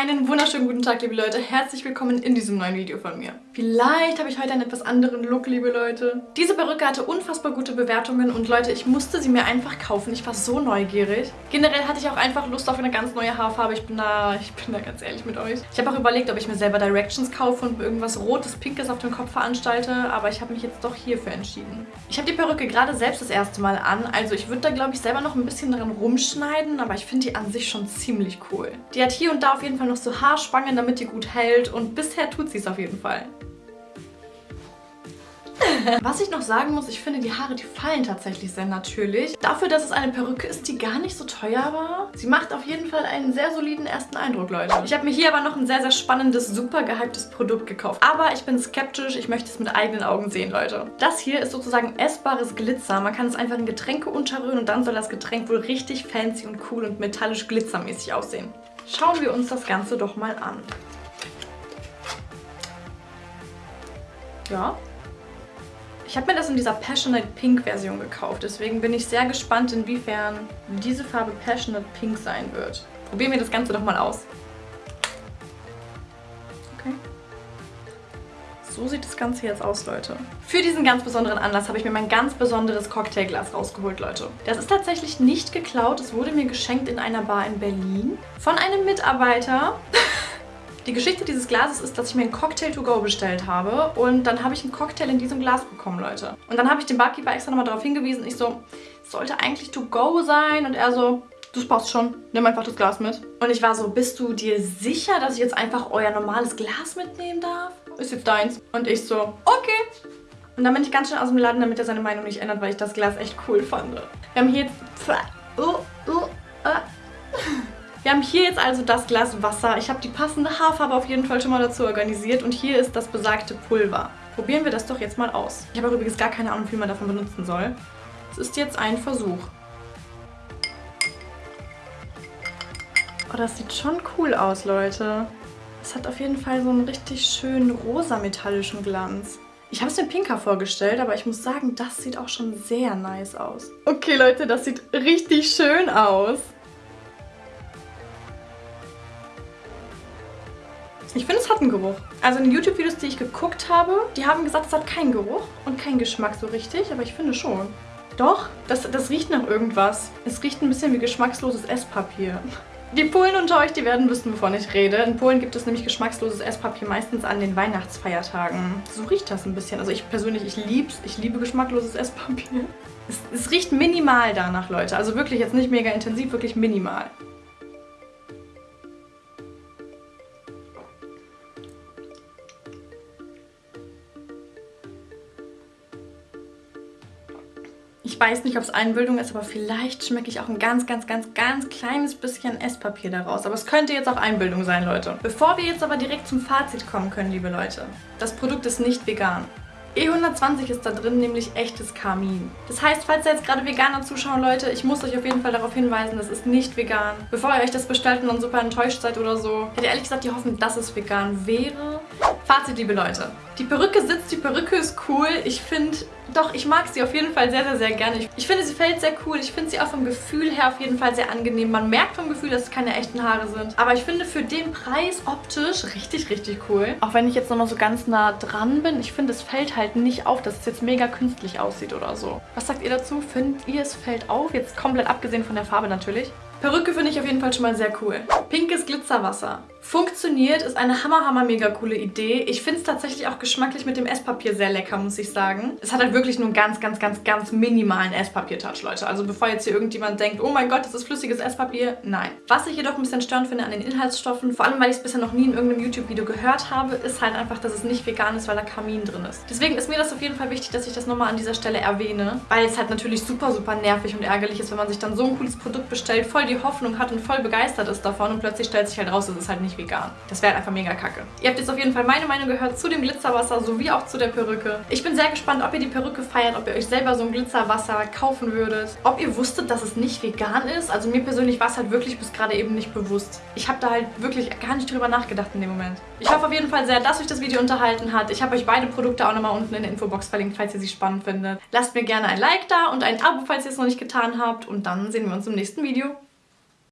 Einen wunderschönen guten Tag, liebe Leute. Herzlich willkommen in diesem neuen Video von mir. Vielleicht habe ich heute einen etwas anderen Look, liebe Leute. Diese Perücke hatte unfassbar gute Bewertungen und Leute, ich musste sie mir einfach kaufen. Ich war so neugierig. Generell hatte ich auch einfach Lust auf eine ganz neue Haarfarbe. Ich bin da, ich bin da ganz ehrlich mit euch. Ich habe auch überlegt, ob ich mir selber Directions kaufe und irgendwas Rotes, Pinkes auf dem Kopf veranstalte, aber ich habe mich jetzt doch hierfür entschieden. Ich habe die Perücke gerade selbst das erste Mal an, also ich würde da, glaube ich, selber noch ein bisschen dran rumschneiden, aber ich finde die an sich schon ziemlich cool. Die hat hier und da auf jeden Fall noch so Haarspangen, damit die gut hält und bisher tut sie es auf jeden Fall. Was ich noch sagen muss, ich finde die Haare, die fallen tatsächlich sehr natürlich. Dafür, dass es eine Perücke ist, die gar nicht so teuer war. Sie macht auf jeden Fall einen sehr soliden ersten Eindruck, Leute. Ich habe mir hier aber noch ein sehr, sehr spannendes, super gehyptes Produkt gekauft. Aber ich bin skeptisch, ich möchte es mit eigenen Augen sehen, Leute. Das hier ist sozusagen essbares Glitzer. Man kann es einfach in Getränke unterrühren und dann soll das Getränk wohl richtig fancy und cool und metallisch glitzermäßig aussehen. Schauen wir uns das Ganze doch mal an. Ja, ich habe mir das in dieser Passionate Pink Version gekauft. Deswegen bin ich sehr gespannt, inwiefern diese Farbe Passionate Pink sein wird. Probieren wir das Ganze doch mal aus. So sieht das Ganze jetzt aus, Leute. Für diesen ganz besonderen Anlass habe ich mir mein ganz besonderes Cocktailglas rausgeholt, Leute. Das ist tatsächlich nicht geklaut. Es wurde mir geschenkt in einer Bar in Berlin von einem Mitarbeiter. Die Geschichte dieses Glases ist, dass ich mir einen Cocktail to go bestellt habe und dann habe ich einen Cocktail in diesem Glas bekommen, Leute. Und dann habe ich den Barkeeper extra nochmal darauf hingewiesen. Ich so, sollte eigentlich to go sein und er so, das passt schon, nimm einfach das Glas mit. Und ich war so, bist du dir sicher, dass ich jetzt einfach euer normales Glas mitnehmen darf? Ist jetzt deins. Und ich so, okay. Und dann bin ich ganz schnell aus dem Laden, damit er seine Meinung nicht ändert, weil ich das Glas echt cool fand. Wir haben hier jetzt... Oh, oh, ah. Wir haben hier jetzt also das Glas Wasser. Ich habe die passende Haarfarbe auf jeden Fall schon mal dazu organisiert und hier ist das besagte Pulver. Probieren wir das doch jetzt mal aus. Ich habe übrigens gar keine Ahnung, wie man davon benutzen soll. Es ist jetzt ein Versuch. Oh, das sieht schon cool aus, Leute. Es hat auf jeden Fall so einen richtig schönen rosa-metallischen Glanz. Ich habe es mir pinker vorgestellt, aber ich muss sagen, das sieht auch schon sehr nice aus. Okay, Leute, das sieht richtig schön aus. Ich finde, es hat einen Geruch. Also in den YouTube-Videos, die ich geguckt habe, die haben gesagt, es hat keinen Geruch und keinen Geschmack so richtig, aber ich finde schon. Doch, das, das riecht nach irgendwas. Es riecht ein bisschen wie geschmacksloses Esspapier. Die Polen unter euch, die werden wissen, wovon ich rede. In Polen gibt es nämlich geschmacksloses Esspapier meistens an den Weihnachtsfeiertagen. So riecht das ein bisschen. Also ich persönlich, ich lieb's. Ich liebe geschmackloses Esspapier. Es, es riecht minimal danach, Leute. Also wirklich jetzt nicht mega intensiv, wirklich minimal. Ich weiß nicht, ob es Einbildung ist, aber vielleicht schmecke ich auch ein ganz, ganz, ganz, ganz kleines bisschen Esspapier daraus. Aber es könnte jetzt auch Einbildung sein, Leute. Bevor wir jetzt aber direkt zum Fazit kommen können, liebe Leute. Das Produkt ist nicht vegan. E120 ist da drin, nämlich echtes Karmin. Das heißt, falls da jetzt gerade Veganer zuschauen, Leute, ich muss euch auf jeden Fall darauf hinweisen, das ist nicht vegan. Bevor ihr euch das bestellt und dann super enttäuscht seid oder so, hätte ehrlich gesagt die Hoffnung, dass es vegan wäre. Fazit, liebe Leute. Die Perücke sitzt, die Perücke ist cool. Ich finde, doch, ich mag sie auf jeden Fall sehr, sehr, sehr gerne. Ich, ich finde, sie fällt sehr cool. Ich finde sie auch vom Gefühl her auf jeden Fall sehr angenehm. Man merkt vom Gefühl, dass es keine echten Haare sind. Aber ich finde für den Preis optisch richtig, richtig cool. Auch wenn ich jetzt noch mal so ganz nah dran bin, ich finde, es fällt halt nicht auf, dass es jetzt mega künstlich aussieht oder so. Was sagt ihr dazu? Findet ihr, es fällt auf? Jetzt komplett abgesehen von der Farbe natürlich. Perücke finde ich auf jeden Fall schon mal sehr cool. Pinkes Glitzerwasser. Funktioniert, ist eine hammer, hammer, mega coole Idee. Ich finde es tatsächlich auch geschmacklich mit dem Esspapier sehr lecker, muss ich sagen. Es hat halt wirklich nur einen ganz, ganz, ganz, ganz minimalen Esspapier-Touch, Leute. Also bevor jetzt hier irgendjemand denkt, oh mein Gott, das ist flüssiges Esspapier, nein. Was ich jedoch ein bisschen störend finde an den Inhaltsstoffen, vor allem weil ich es bisher noch nie in irgendeinem YouTube-Video gehört habe, ist halt einfach, dass es nicht vegan ist, weil da Kamin drin ist. Deswegen ist mir das auf jeden Fall wichtig, dass ich das nochmal an dieser Stelle erwähne, weil es halt natürlich super, super nervig und ärgerlich ist, wenn man sich dann so ein cooles Produkt bestellt, voll die Hoffnung hat und voll begeistert ist davon und plötzlich stellt sich halt raus, es ist halt vegan. Das wäre einfach mega kacke. Ihr habt jetzt auf jeden Fall meine Meinung gehört zu dem Glitzerwasser sowie auch zu der Perücke. Ich bin sehr gespannt, ob ihr die Perücke feiert, ob ihr euch selber so ein Glitzerwasser kaufen würdet. Ob ihr wusstet, dass es nicht vegan ist. Also mir persönlich war es halt wirklich bis gerade eben nicht bewusst. Ich habe da halt wirklich gar nicht drüber nachgedacht in dem Moment. Ich hoffe auf jeden Fall sehr, dass euch das Video unterhalten hat. Ich habe euch beide Produkte auch nochmal unten in der Infobox verlinkt, falls ihr sie spannend findet. Lasst mir gerne ein Like da und ein Abo, falls ihr es noch nicht getan habt. Und dann sehen wir uns im nächsten Video.